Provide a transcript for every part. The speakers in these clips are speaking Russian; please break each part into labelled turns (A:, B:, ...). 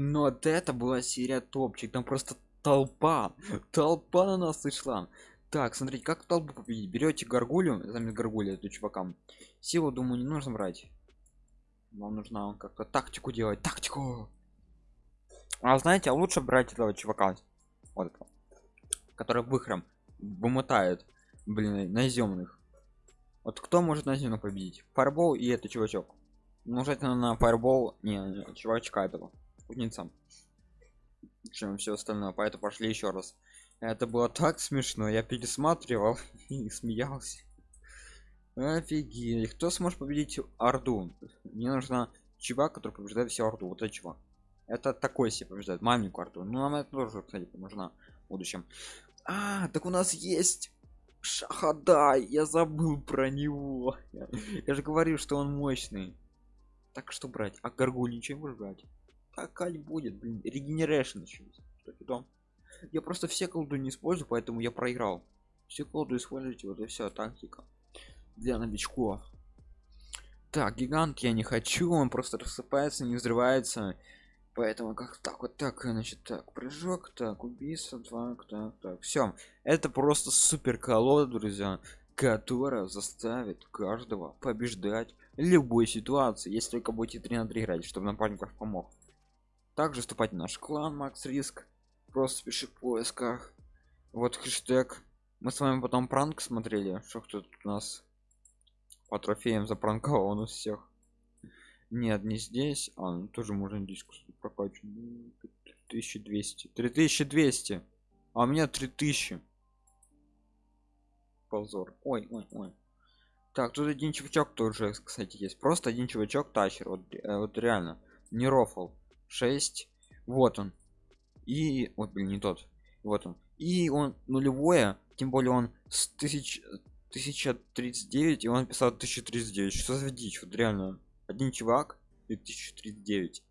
A: но вот это была серия топчик там просто толпа толпа на нас сошла. Так смотрите как толпу победить? Берете горгулю замес горгуля эту чувакам. Силу думаю не нужно брать. Вам нужно как-то тактику делать тактику. А знаете а лучше брать этого чувака вот этого, который выхром вымотает блин наземных вот кто может наземно победить? Фарбол и это чувачок. Нужно на фарбол не, не чувачка этого кузнеца чем все остальное. Поэтому пошли еще раз. Это было так смешно. Я пересматривал и смеялся. Офигеть. Кто сможет победить орду? Мне нужно чувак который побеждает всю орду. Вот это чувак. Это такой себе побеждает. Маленькую орду. Ну нам это тоже кстати нужна в будущем. А так у нас есть шахадай. Я забыл про него. Я же говорю что он мощный. Так что брать? А горгуль ничего брать так аль будет блин регенерейшн что потом я просто все колду не использую поэтому я проиграл. Все колду используйте вот и все тактика для новичков. Так гигант я не хочу он просто рассыпается не взрывается. Поэтому как так вот так значит так прыжок так убийство так так так все это просто супер колода друзья которая заставит каждого побеждать любой ситуации. Если только будете 3 на 3 играть чтобы напарников помог также вступать в наш клан макс риск просто пиши в поисках. Вот хэштег. Мы с вами потом пранк смотрели что кто тут у нас по трофеям запранковал он у всех. Нет не здесь а ну, тоже можно диску прокачать 1200 3200 а у меня 3000 позор. Ой ой ой. Так тут один чувачок тоже кстати есть. Просто один чувачок тащер вот, э, вот реально. Не рофл 6 вот он. И вот блин не тот. Вот он. И он нулевое тем более он с 1000 1039 и он писал 1039 что за дичь? Вот реально один чувак и 1039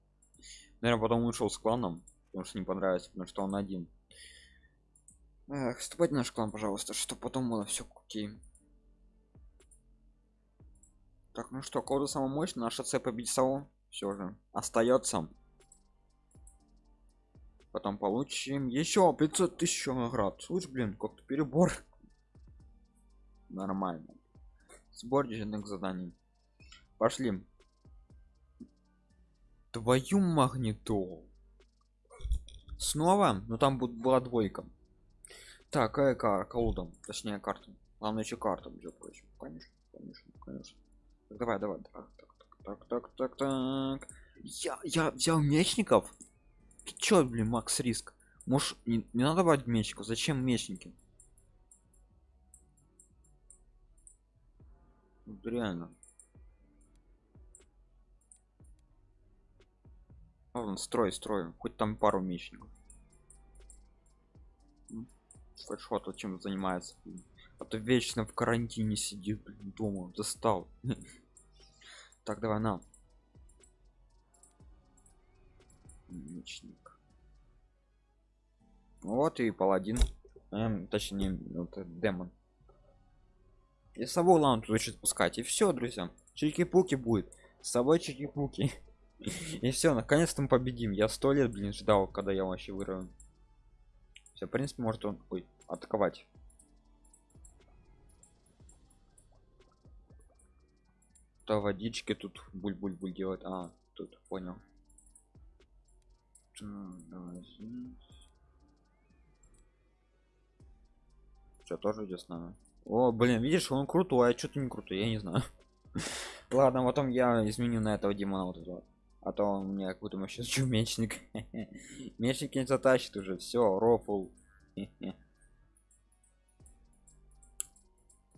A: наверное потом ушел с кланом потому что не понравится потому что он один. Эх, вступать в наш клан пожалуйста что потом было все окей. Так ну что кода самый мощный наша ц победить все же остается потом получим еще 500 тысяч наград слушай блин как-то перебор. Нормально. Сбор дежурных заданий. Пошли. Твою магнитолу снова? Но ну, там будет была двойка. Так какая кар колода. Точнее карта. Главное еще прочим. Конечно конечно конечно. Так, давай давай. Так так так так так так. Я я взял мечников ты чё блин макс риск? Может не, не надо брать мечников зачем мечники? Вот реально. Ладно, строй строй. Хоть там пару мечников. Фэшот чем занимается а то вечно в карантине сидит блин, дома достал. Так давай на мечник вот и паладин. Эм, точнее вот, демон. И собой лаун тут еще спускать и все друзья. Чики-пуки будет. С собой чики-пуки. И все наконец-то мы победим. Я сто лет блин ждал когда я вообще вырву все в принципе может он ой атаковать. То водички тут буль-буль-буль делать а тут понял что тоже идет с нами. О блин видишь он крутой а что-то не крутой я не знаю. Ладно потом я изменю на этого демона вот этого. А то он мне как будто сейчас чумечник мечник. Не затащит уже все рофл.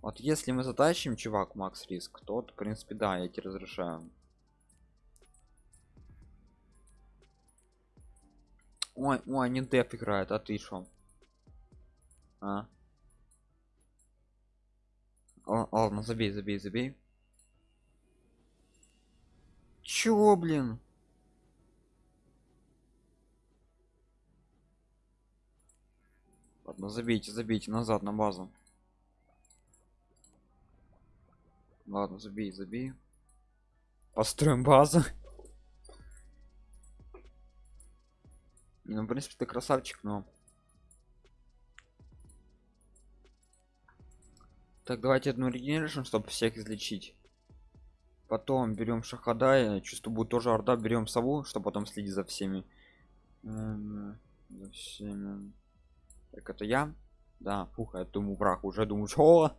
A: Вот если мы затащим чувак макс риск то в принципе да я тебе разрешаю ой ой не деп играет а ты шо а? Ладно забей забей забей. Чего блин? Ладно забейте забейте назад на базу. Ладно забей забей. Построим базу ну в принципе ты красавчик но. Так давайте одну регенерацию чтобы всех излечить. Потом берем шахада чувствую будет тоже орда берем сову чтобы потом следить за всеми. За всеми. Так это я? Да фух я думаю враг уже думаю что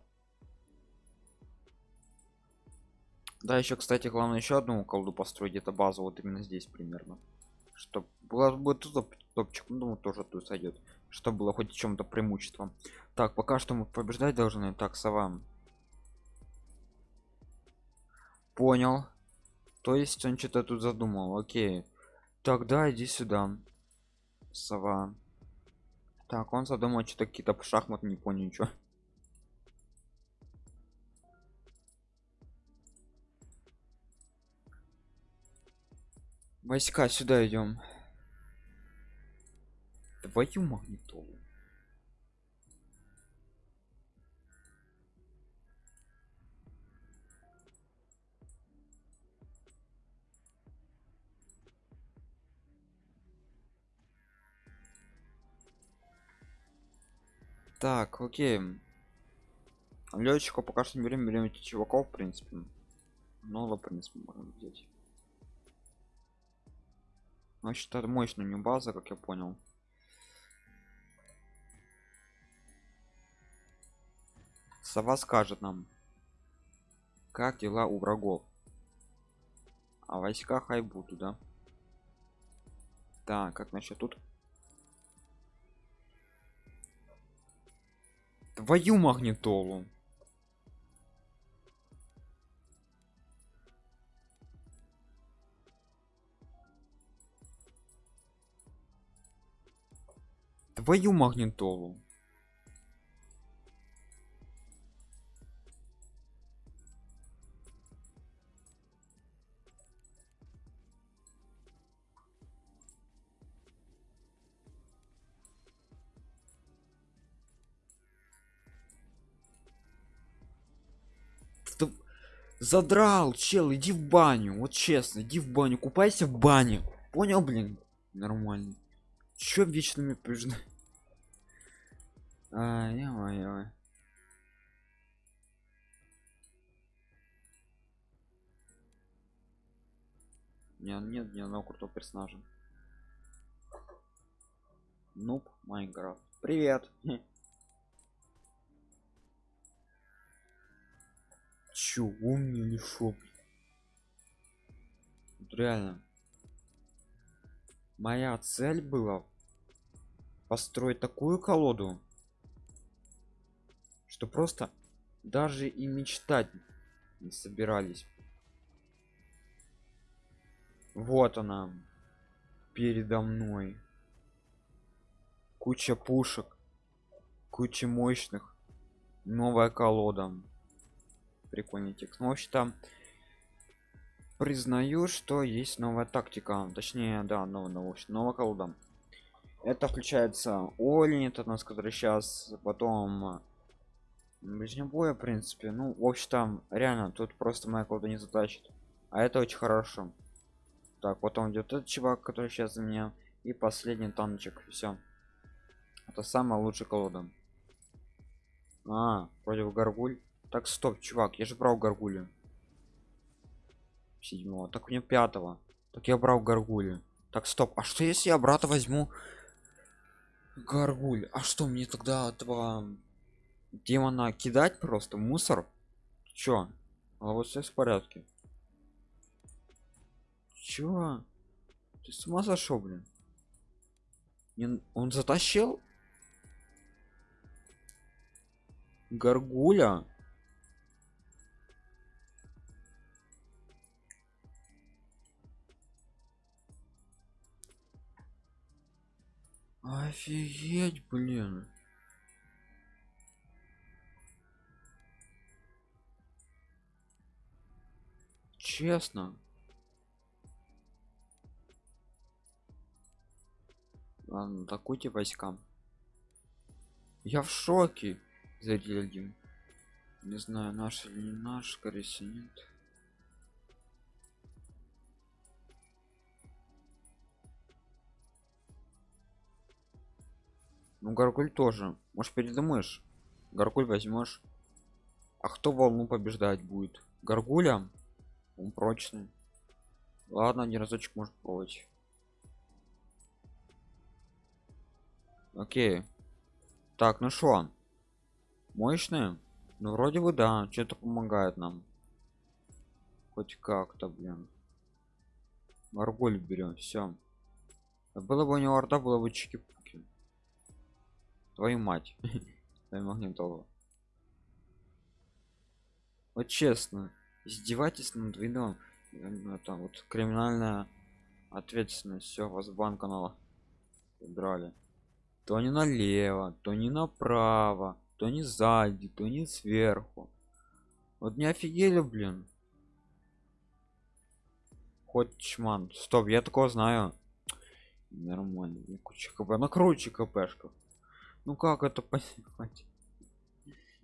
A: да еще кстати главное еще одну колду построить где-то базу вот именно здесь примерно чтобы было бы тут топ- топчик ну думаю, тоже тут сойдет чтобы было хоть чем-то преимуществом. Так пока что мы побеждать должны так сова. Понял. То есть он что-то тут задумал окей. Тогда иди сюда сова. Так он задумал что-то какие-то шахматы не понял ничего войска сюда идем. Твою магнитолу. Так окей. Летчика пока что не берем берем этих чуваков в принципе. Много в принципе можно взять значит это мощная не база как я понял. Сова скажет нам как дела у врагов. А войска хай будут да? Так как насчет тут твою магнитолу твою магнитолу. Задрал чел иди в баню. Вот честно иди в баню купайся в бане. Понял блин? Нормально. Чё вечно мне побежда а, ё-моё. Не, нет ни одного крутого персонажа нуб майнкрафт привет чё умный или шо? Вот реально моя цель была построить такую колоду что просто даже и мечтать не собирались. Вот она передо мной. Куча пушек куча мощных новая колода. Прикольный текст. Ну вообще там признаю что есть новая тактика. Точнее да новая новая, новая колода. Это включается олень это нас который сейчас потом ближнего боя в принципе. Ну в общем там реально тут просто колода не затащит. А это очень хорошо. Так потом идет этот чувак который сейчас за меня. И последний танчик все это самая лучшая колода. А против горгуль. Так стоп чувак я же брал горгулю. Седьмого. Так мне пятого. Так я брал горгулю. Так стоп а что если я брата возьму? Горгуль. А что мне тогда этого демона кидать просто мусор? Чё? А вот все в порядке. Чё? Ты с ума сошел блин? Не- он затащил? Горгуля? Офигеть блин честно ладно атакуйте войска я в шоке зритель один не знаю наш или не наш скорее всего нет Ну, Гаргуль тоже. Может, передумаешь? Гаргуль возьмешь. А кто волну побеждать будет? Гаргуля? Он прочный. Ладно, один разочек может пробовать. Окей. Так, ну что? Мощные? Ну, вроде бы да, что-то помогает нам. Хоть как-то, блин. Арголь берем, все. Было бы у него орда, было бы чики-пуки. Твою мать. Твою магнитолу. Вот честно, издевайтесь над видом. Это вот криминальная ответственность. Все, вас банка на драли. То не налево, то не направо, то не сзади, то не сверху. Вот не офигели, блин. Хоть чман. Стоп, я такого знаю. Нормально. Куча КП. Ну круче КПшка. Ну как это понимать?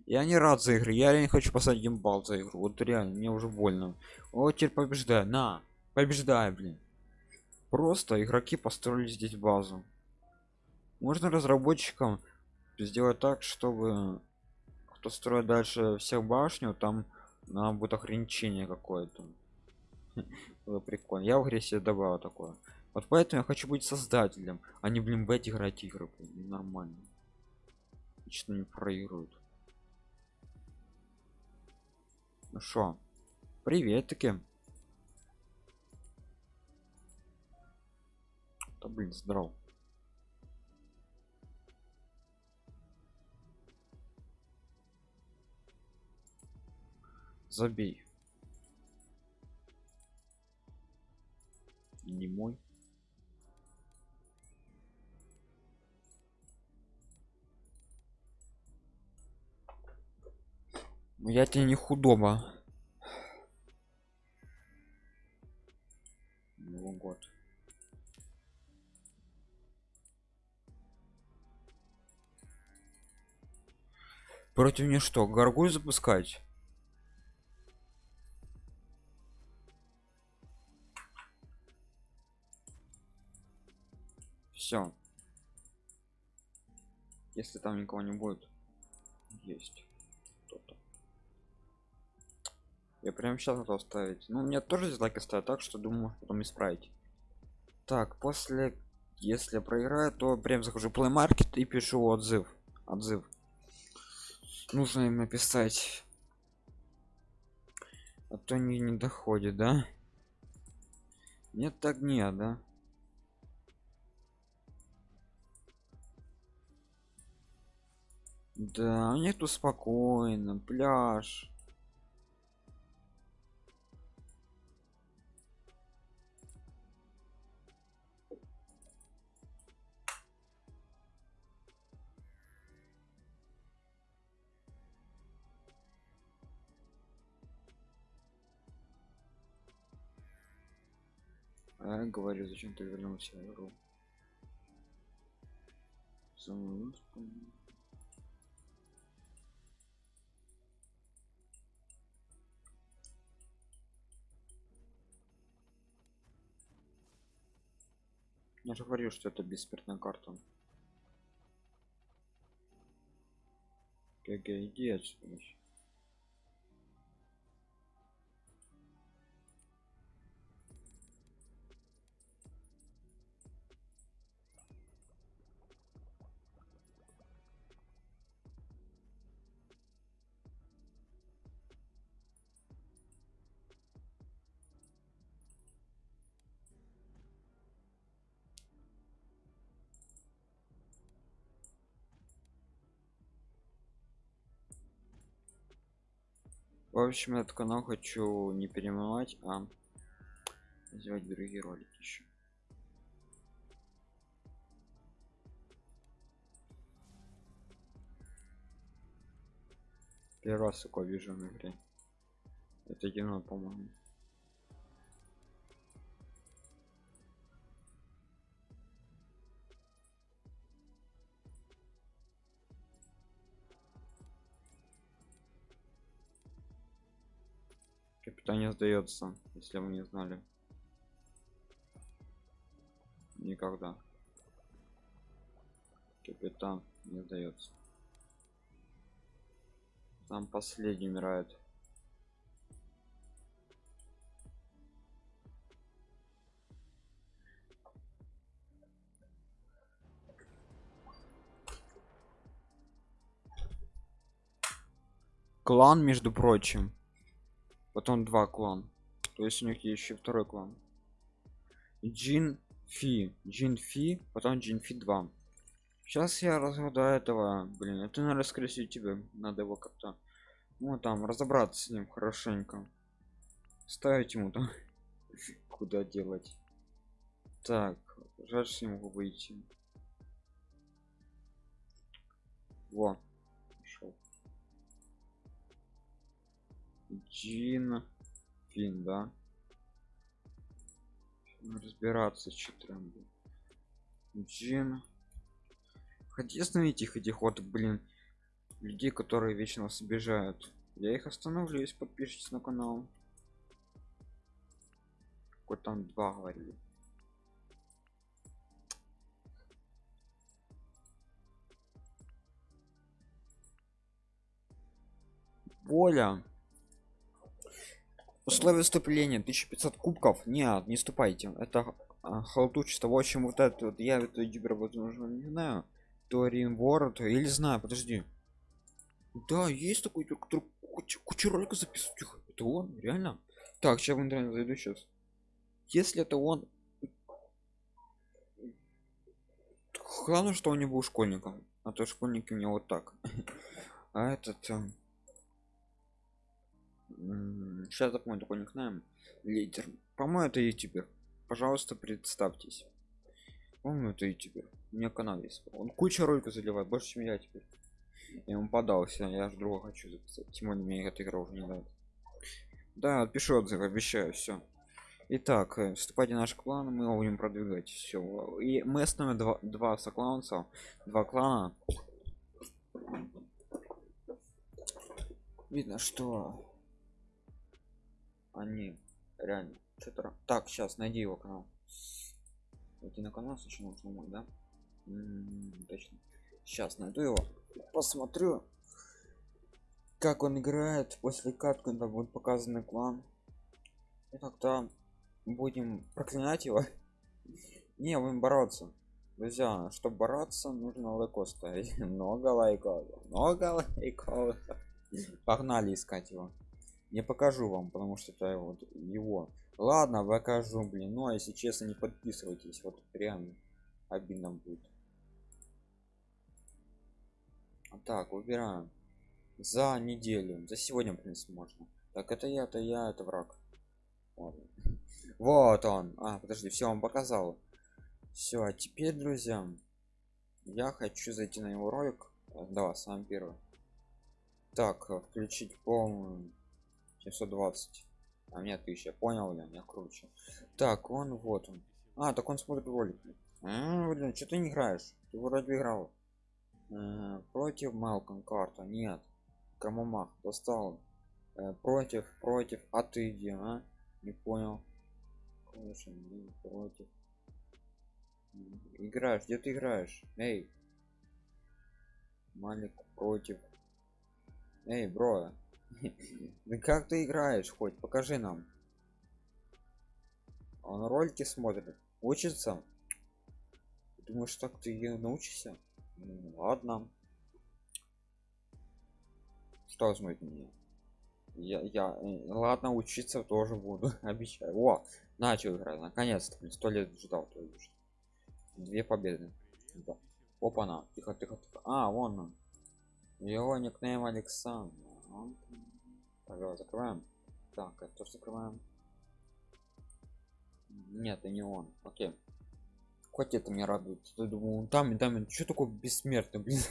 A: Я не рад за игры. Я не хочу посадить геймбал за игру. Вот реально, мне уже больно. О, теперь побеждаю. На, побеждай, блин. Просто игроки построили здесь базу. Можно разработчикам сделать так, чтобы кто строит дальше всех башню, там нам будет ограничение какое-то. Было прикольно. Я в игре себе добавил такое. Вот поэтому я хочу быть создателем, а не блин бет играть игры. Нормально. Лично не проигрывают. Ну что? Привет таки. Да блин, здорово. Забей. Не мой. Я тебе не худоба. Новый год. Против мне что, горгуль запускать? Все. Если там никого не будет, есть Я прям сейчас готов ставить. Ну, мне тоже дизлайки ставят так, что думаю, потом исправить. Так, после, если проиграю, то прям захожу Play Market и пишу отзыв. Отзыв. Нужно им написать. А то не, не доходит, да? Нет, так нет, да? Да, нету спокойно, пляж. А, говорю, зачем ты вернулся в игру? Самую Я же говорю, что это бессмертная карта. ГГ, иди. В общем, этот канал хочу не перемывать, а сделать другие ролики еще. Первый раз такое вижу на игре. Это кино, по-моему. Капитан сдается, если вы не знали. Никогда. Капитан не сдается. Там последний умирает. клан между прочим потом два клан. То есть у них есть еще второй клан. Джин фи. Джин фи потом джин фи 2 сейчас я разгадаю этого. Блин это наверное скорее всего тебе надо его как-то ну там разобраться с ним хорошенько. Ставить ему там куда делать. Так жаль что не могу выйти. Во Джин Фин, да? разбираться что там. Джин. Хотите остановить их этих вот, блин, людей, которые вечно нас обижают. Я их остановлю, если подпишитесь на канал. Какой там два говорили. Воля условия вступления. 1500 кубков. Нет не ступайте это а, халтучество в общем вот это вот. Я это ютубер возможно не знаю. Торин Ворд или знаю подожди. Да есть такой который куча, куча роликов записывает это он? Реально? Так сейчас в интернет зайду сейчас если это он главное что он не был школьником а то школьники мне вот так. А этот эм, сейчас запомню такой никнейм лидер. По-моему это ютубер. Пожалуйста представьтесь. По-моему это ютубер. У меня канал есть. Он куча роликов заливает больше чем я теперь. Я ему подался я же друга хочу записать. Тем более мне эта игра уже не дает да пишу отзыв обещаю все Итак, э, вступайте в наш клан, мы будем продвигать. Все. И мы основим два, два сокланца, два клана. Видно, что они реально что-то так сейчас найди его канал. Найти на канал сначала нужно мой да? М -м, точно. Сейчас найду его посмотрю как он играет после катки когда будет показанный клан. И тогда будем проклинать его. Не будем бороться. Друзья чтобы бороться нужно лайков ставить. Много лайков много лайков. Погнали искать его не покажу вам потому что это вот его. Ладно покажу блин. Ну а если честно не подписывайтесь. Вот прям обидно будет. Так выбираем. За неделю. За сегодня в принципе можно. Так это я это я это враг. Ладно. вот он. А подожди все он показал. Все а теперь друзья я хочу зайти на его ролик. Да сам первый. Так включить полную 720 а мне 1000 понял я меня круче. Так он вот он. А так он смотрит ролик. А, блин что ты не играешь? Ты вроде играл. А, против малком карта? Нет. Кому достал. А, против против. А ты где а? не понял. Конечно, против. Играешь где ты играешь? Эй. Малик против. Эй бро как ты играешь хоть? Покажи нам. Он ролики смотрит. Учится? Думаешь так ты научишься? Ну, ладно. Что возьмет меня я, я э, ладно учиться тоже буду. Обещаю. О начал играть. Наконец-то сто лет ждал то есть две победы. Да. опа на. Тихо тихо тихо. А вон он. Его никнейм александр Пожалуйста, закрываем. Так, это тоже закрываем. Нет, это не он. Окей. Хоть это меня радует. Я думаю, там и там, что такое бессмертный, блин.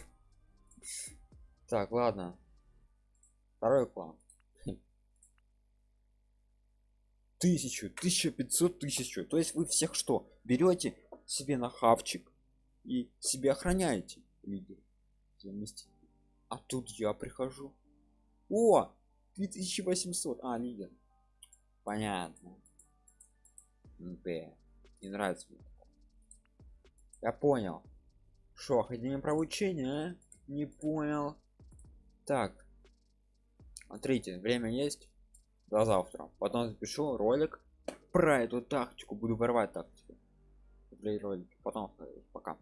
A: Так, ладно. Второй план. Тысячу, тысяча пятьсот тысячу. То есть вы всех что? Берете себе на хавчик и себе охраняете лидер. А тут я прихожу. О, 2800 а лидер понятно Б. не нравится мне я понял Шо, академия про обучение, а? Не понял. Так. Смотрите, время есть. До завтра. Потом запишу ролик про эту тактику. Буду ворвать тактику. Ролик. Потом пока.